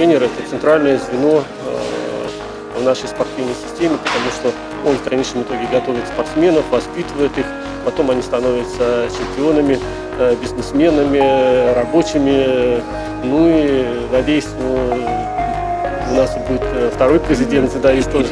Тренер – это центральное звено э, в нашей спортивной системе, потому что он в конечном итоге готовит спортсменов, воспитывает их, потом они становятся чемпионами, э, бизнесменами, рабочими. Ну и, надеюсь, ну, у нас будет э, второй президент Зидаис тоже.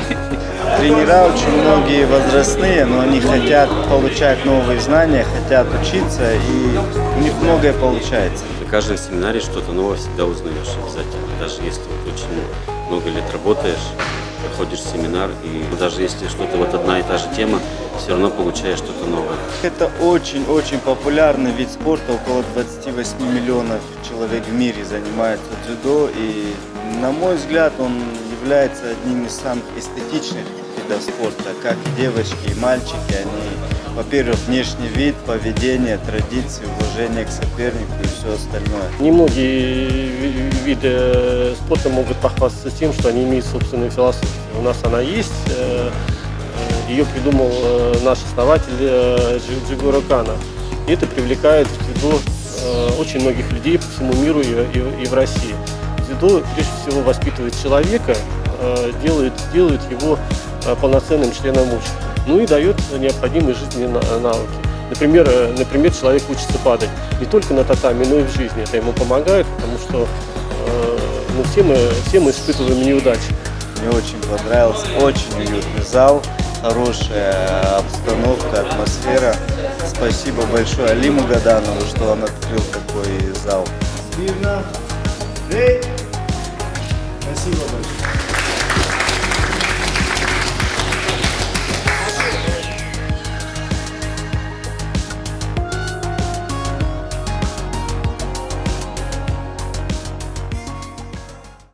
Тренера очень многие возрастные, но они хотят получать новые знания, хотят учиться, и у них многое получается. На каждом семинаре что-то новое всегда узнаешь обязательно. Даже если вот очень много лет работаешь, проходишь семинар, и даже если что-то вот одна и та же тема, все равно получаешь что-то новое. Это очень-очень популярный вид спорта, около 28 миллионов человек в мире занимаются дзюдо, и на мой взгляд он является одним из самых эстетичных видов спорта, как девочки и мальчики, они, во-первых, внешний вид, поведение, традиции, уважение к сопернику и все остальное. Немногие ви- виды э, спорта могут похвастаться тем, что они имеют собственную философию. У нас она есть. э, э, Ее придумал наш основатель Джи- Джигуро Кано. И это привлекает в дзюдо очень многих людей по всему миру и, и- в России. Дзюдо прежде всего воспитывает человека, делает, делает его э, полноценным членом общества. Ну и дает необходимые жизненные на- навыки. Например, э, например, человек учится падать не только на татами, но и в жизни. Это ему помогает, потому что э, ну, все, мы, все мы испытываем неудачи. Мне очень понравился, очень уютный зал, хорошая обстановка, атмосфера. Спасибо большое Алиму Гаданову, что он открыл такой зал. Спасибо большое.